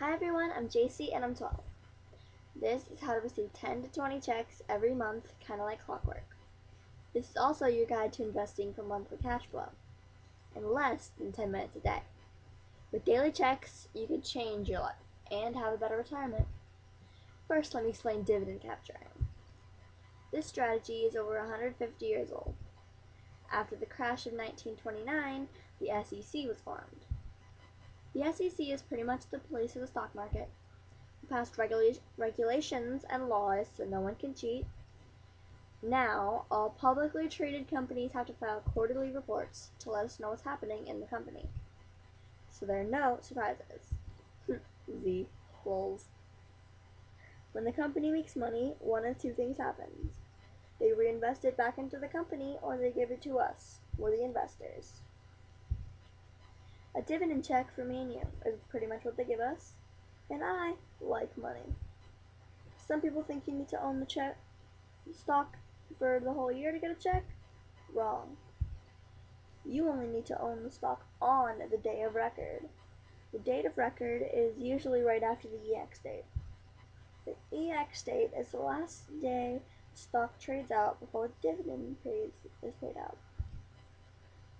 Hi everyone, I'm JC and I'm 12. This is how to receive 10 to 20 checks every month, kind of like clockwork. This is also your guide to investing for monthly cash flow in less than 10 minutes a day. With daily checks, you can change your life and have a better retirement. First, let me explain dividend capturing. This strategy is over 150 years old. After the crash of 1929, the SEC was formed. The SEC is pretty much the police of the stock market. It passed regula- regulations and laws so no one can cheat. Now, all publicly traded companies have to file quarterly reports to let us know what's happening in the company. So there are no surprises. Z. Lulz. When the company makes money, one of two things happens. They reinvest it back into the company or they give it to us. We're the investors. A dividend check for me and you is pretty much what they give us, and I like money. Some people think you need to own the check stock for the whole year to get a check. Wrong. You only need to own the stock on the day of record. The date of record is usually right after the EX date. The EX date is the last day the stock trades out before the dividend pays, is paid out.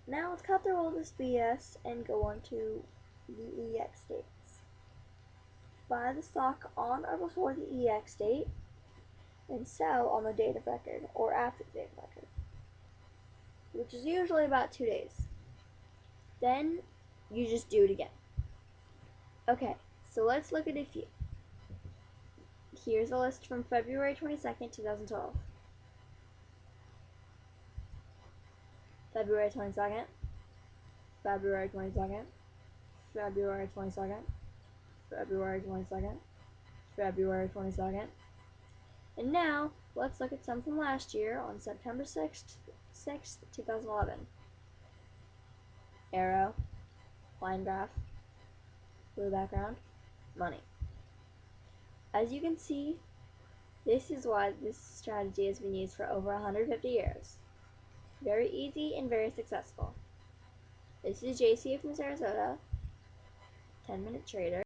Now let's cut through all this BS and go on to the EX dates. Buy the stock on or before the EX date and sell on the date of record or after the date of record, which is usually about two days. Then you just do it again. Okay, so let's look at a few. Here's a list from February 22nd, 2012. February 22nd, February 22nd, February 22nd, February 22nd, February 22nd. And now, let's look at some from last year on September 6th, 6th 2011. Arrow, line graph, blue background, money. As you can see, this is why this strategy has been used for over 150 years. Very easy and very successful. This is JC from Sarasota, 10 Minute Trader.